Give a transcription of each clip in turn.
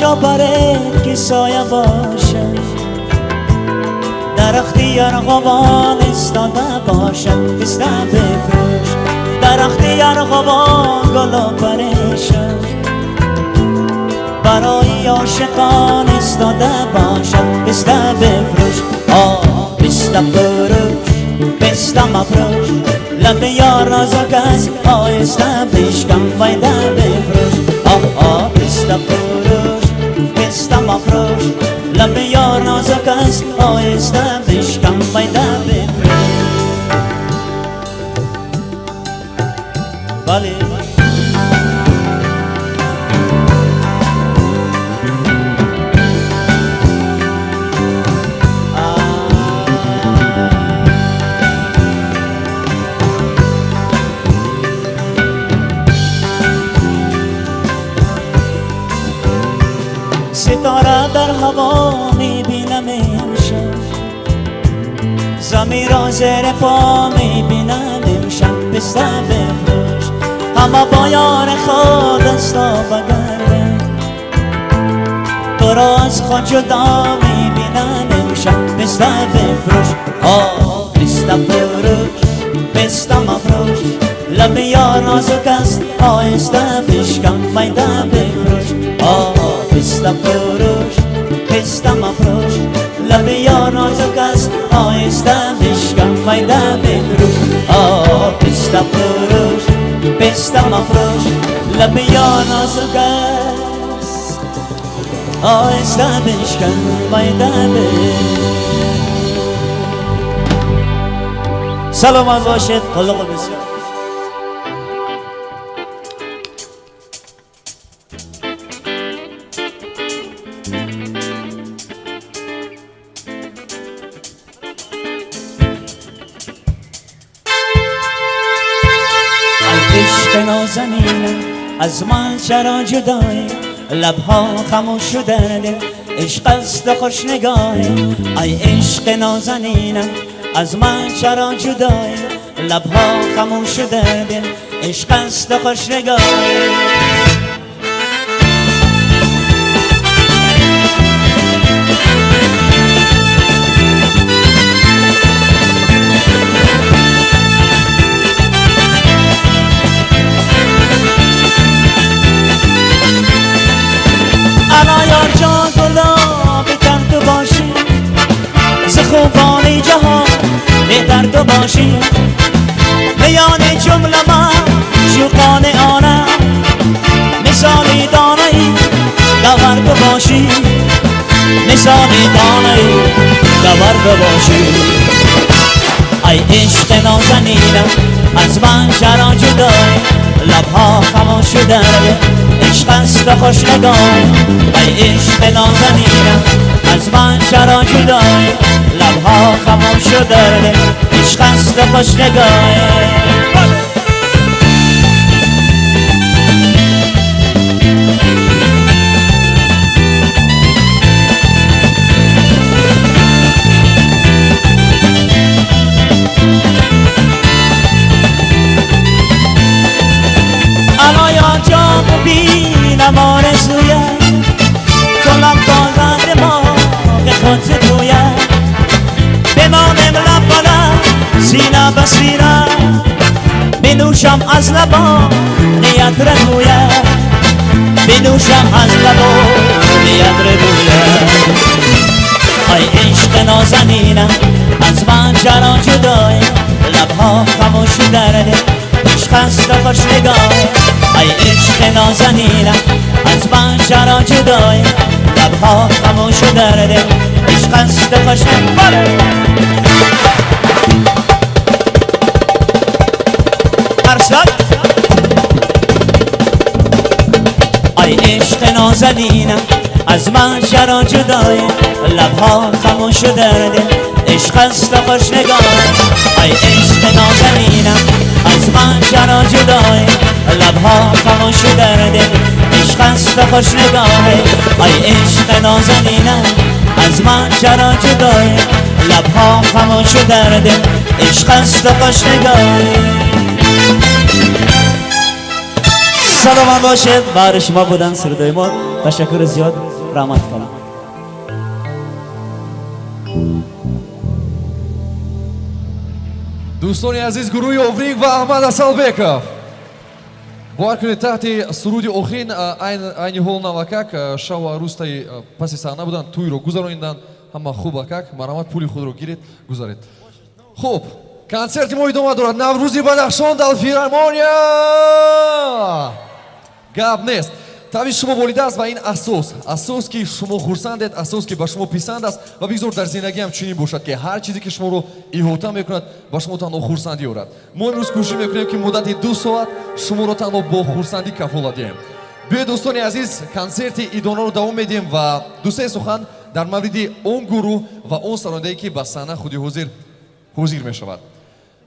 جا که سایه باشه در اختیار غوان استاده باشد پسته بفروش در اختیار غوان گلا پریشن برای عاشقان استاده باشد پسته بفروش آه پسته فروش پسته مفروش لب یار نازک است آهسته بشکم ویده بفروش آه آه پسته فروش. jestem afroż Dla by jorno zakaz O jestem byś kam bajda by Balik هوا می‌بینم امشب. زمین را زیر پا می‌بینم امشب. پسته بفروش همه با یار خود دستا بگرده. تو را از خود جدا می‌بینم امشب. پسته بفروش آه پسته فروش پسته مفروش لب یار نازک است. آهسته بشکن. میده بفروش آه پسته فروش پسته مفروش. لب یار نازک است آهسته بفروش آه پسته فروش پسته مفروش. لب یار نازک است آهسته بفروش سلامت باشید خلق بسیار. از من چرا جدایی لبها خموش شده عشق است خوش نگاهی. ای عشق نازنینم از من چرا جدایی لبها خموش شده عشق است خوش نگاهی. تو باشی. میان جمله من شوقان آنم. مثالی دانه ای دور تو باشی مثالی دانه ای دور تو باشی ای عشق نازنینم از من چرا جدای لبها خموش شده عشق است و خوش نگاه. ای عشق نازنینم از من چرا جدای لبها خموش شده عشق است و خوش نگاه. انا یا جام بینم آرزویت کلم بازند ما که خود تویت سینه به بنوشم از لبا نیت رگویت بنوشم از لبا نیت رگویت ای عشق نازنینم از من چرا جدای. لبها خموش درده عشق است خوش نگاه. ای عشق نازنینم از من چرا جدای. لبها خموش درده عشق است خوش ارسد آی عشق نازنینم از من چرا جدای لبها خموش و درده عشق است خوش نگاه آی عشق نازنینم از من چرا جدای لبها خموش و درده عشق است خوش نگاه آی عشق نازنینم از من چرا جدای لبها خموش و درده عشق است خوش نگاه шодоман бошед. Баҳри шумо будан сурудои мо. Ташаккури зиёд раҳмат кунам. Дӯстони азиз гурӯҳи овринг ва аҳмад асалбеков. Боҳар кунед таҳти суруди охин айни ҳол навакак шаву арӯстаи паси саҳна буданд. Тӯйро гузарониданд ҳама хуб акак. Марҳамат пули худро гиред гузаред. Хуб. Концерти мо идома дорад. Наврӯзи бадахшон дар филармония гап нест. Тавис шумо волида аст ва ин асос асос ки шумо хурсандед асос ки ба шумо писанд аст ва бигзор дар зиндагиам чунин бошад ки ҳар чизе ки шуморо иҳота мекунад ба шумо танҳо хурсандӣ орад мо имрӯз кӯшиш мекунем ки муддати ду соат шуморо танҳо бо хурсандӣ кафолат диҳем. Биёед дӯстони азиз консерти идонаро давом медиҳем ва дусе сухан дар мавриди он гурӯҳ ва он сарондае ки ба саҳна худи ҳозир ҳозир мешавад.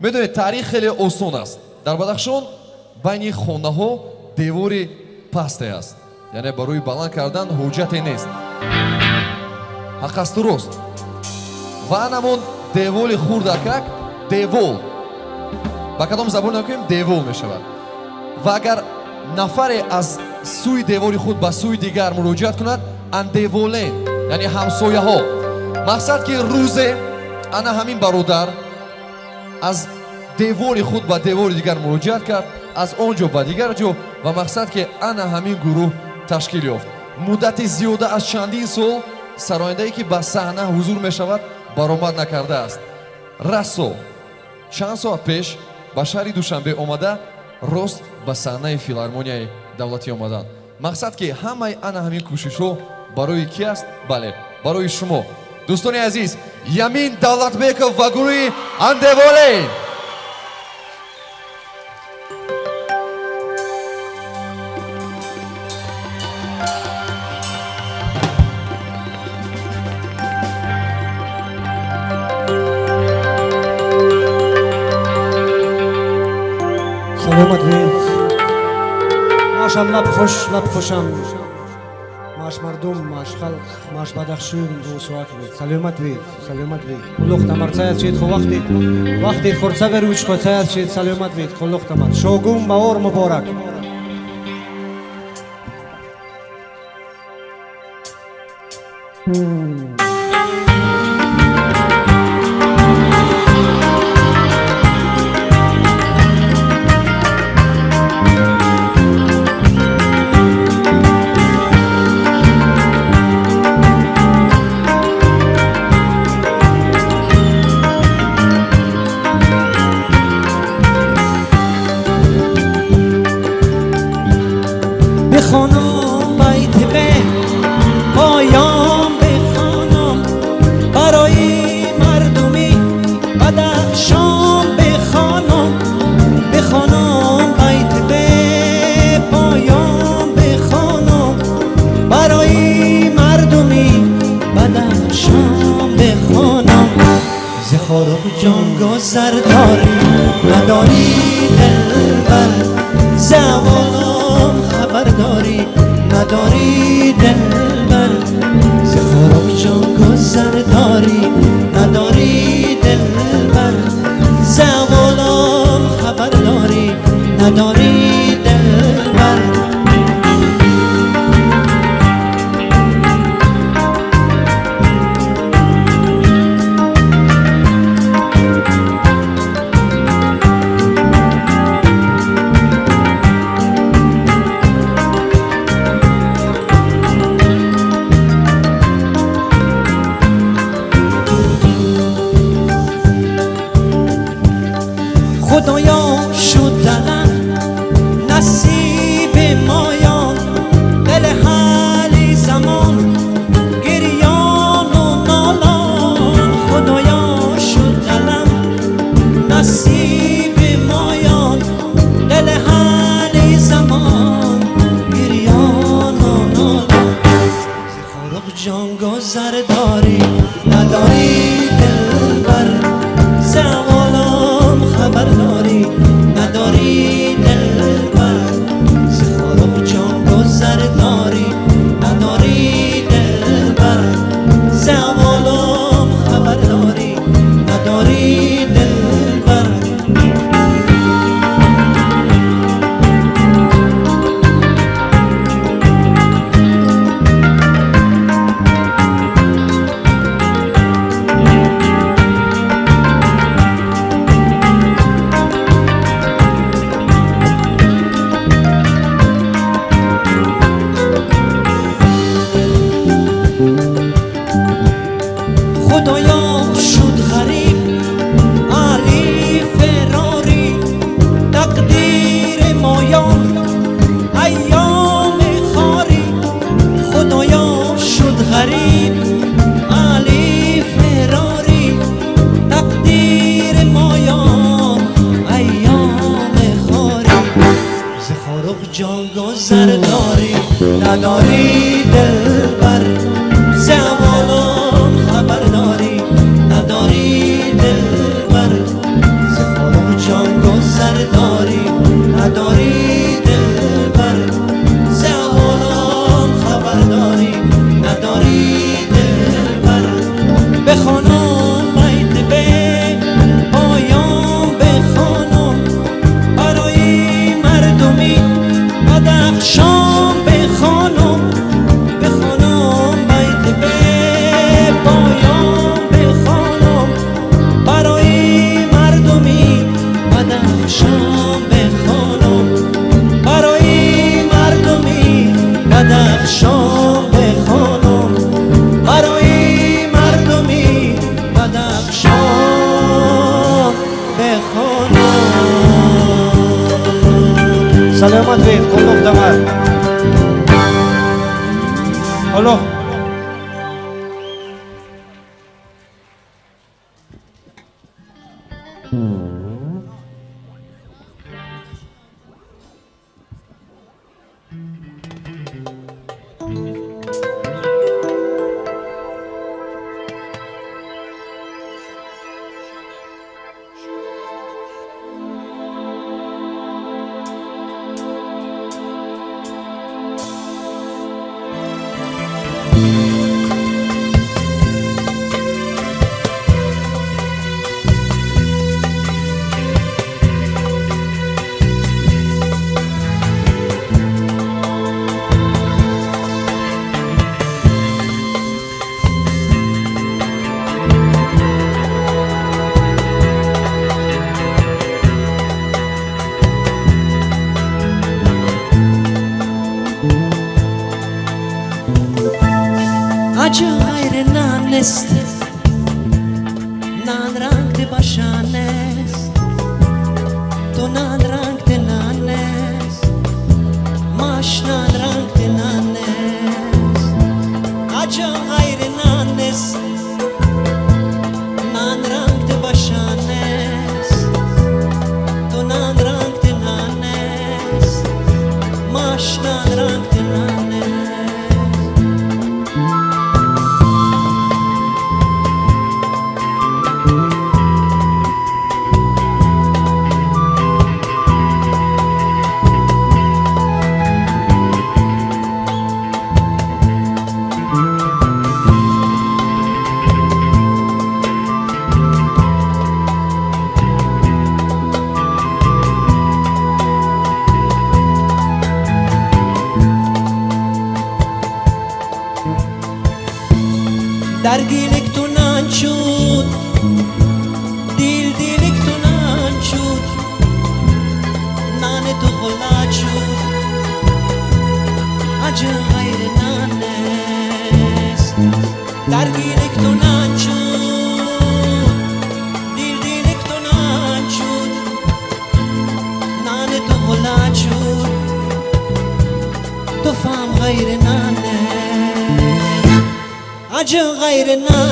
Медонед таърих хеле осон аст. Дар бадахшон байни хонаҳо девори пасте аст. Яъне барои баланд кардан ҳоҷате нест. Ҳақ асту рост ва анамон деволи хурдакак девол. Ба кадом забон накунем девол мешавад. Ва агар нафаре аз сӯи девори худ ба сӯи дигар муроҷиат кунад андеволен яъне ҳамсояҳо. Мақсад ки рӯзе ана ҳамин бародар аз девори худ ба девори дигар муроҷиат кард аз он ҷо ба дигар ҷо ва мақсад ки ана ҳамин гурӯҳ ташкил ёфт. Муддати зиёда аз чандин сол сарояндае ки ба саҳна ҳузур мешавад баромад накардааст рассо. Чанд соат пеш ба шаҳри душанбе омада рост ба саҳнаи филармонияи давлатӣ омаданд мақсад ки ҳамаи ана ҳамин кӯшишҳо барои ки аст? Бале барои шумо. Дӯстони азиз ямин давлатбеков ва гурӯҳи андеволен омад ве маашам лабхуш лабхушам маш мардум маш халқ маш бадахшун бусуак ве саломат ве саломат ве хулухтамар саятшед хувахтед вахтед хурсаверуч хо саятшед саломат вед хулухтамар шогум баор муборак. Hmm. جان Krishna. না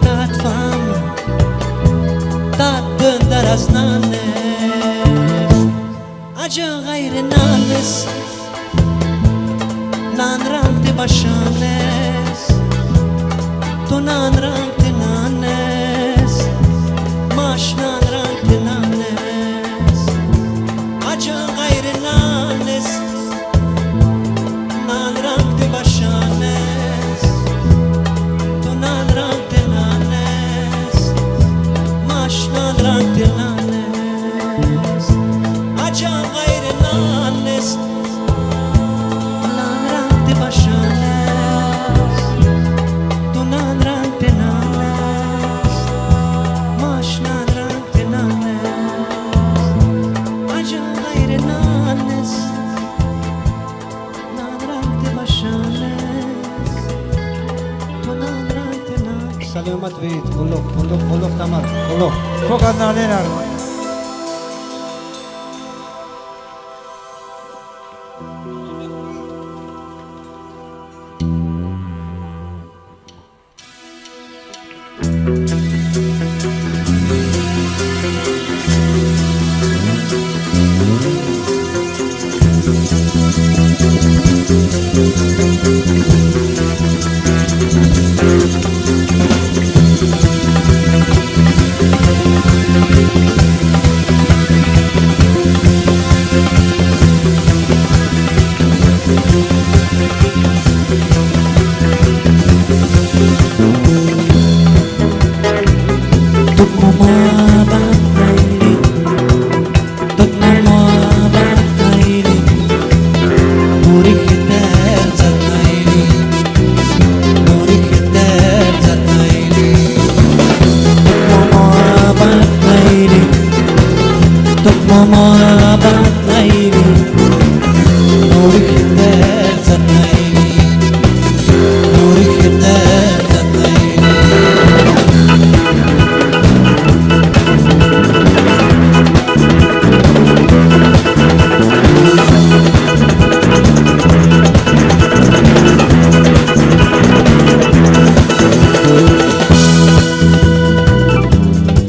dat fame, dat dândar as nanes, ajan gaire nanes, nan ram te bashanes, to nan ram te Padma Lenar.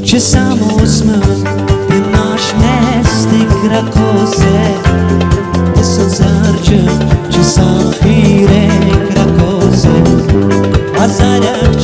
Ci samo osmem Ti naš mest igra koze Eso zarče Ci sam hire igra koze A zarče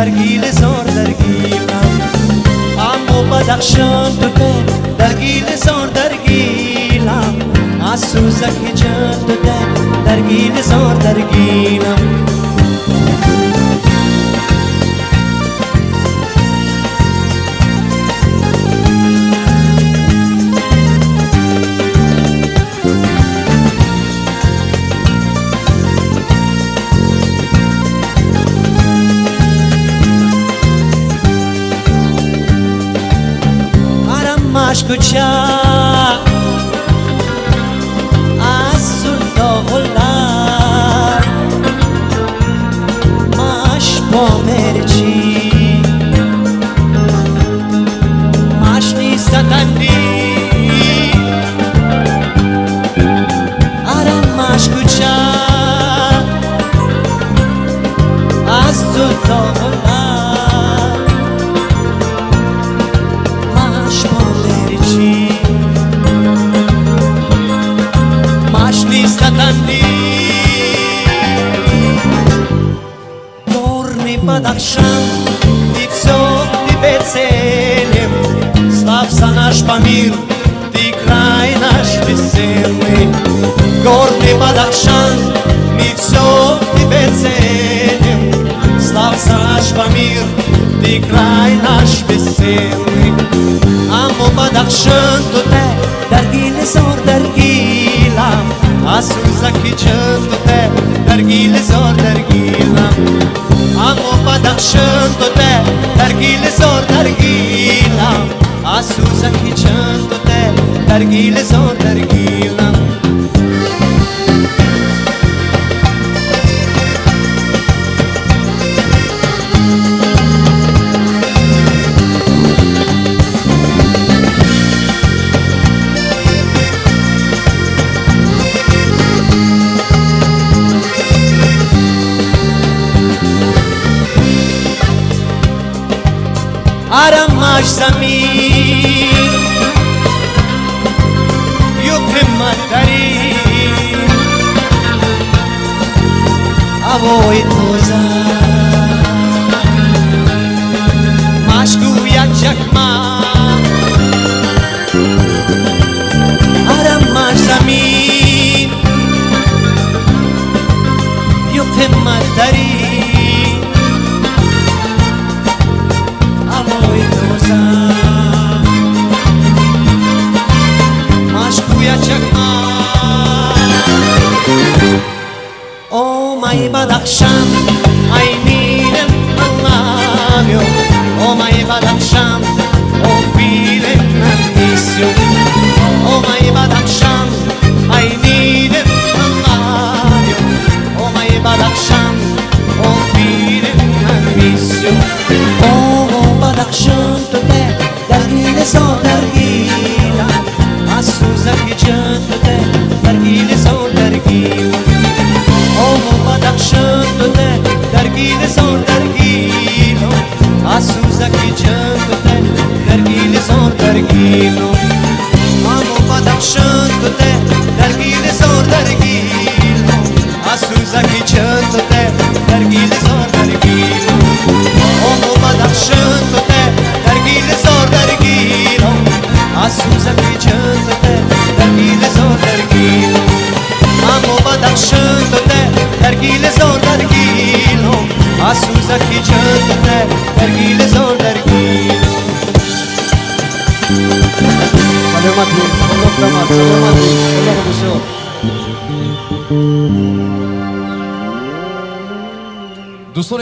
ده در گیل زار در گیلم اما بدخشان تو در گیل زار در گیلم از سوزک جان تو در گیل زار در наш Памир, ты край наш веселый, горный Бадахшан, мы все в тебе ценим. Славься наш Памир, ты край наш веселый, Аммо Бадахшан, то те, даргили зор, даргилам, Асуй Закичан, то те, даргили зор, даргилам. Аммо Бадахшан, то те, даргили зор, даргилам, از سوزکی چند تو ده در گیل زار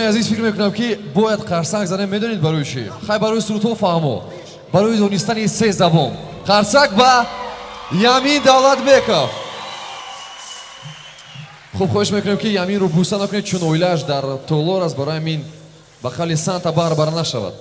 دوستانی عزیز فکر میکنم که باید قرصنگ زنه میدونید برای چی خیلی برای سرودها فهمو برای دونستن سه زبان قرصنگ با یمین دولت بکف خوب خواهش میکنم که یمین رو بوسه نکنید چون اویلش در تولور است برای همین به خلی سانتا باربر نشود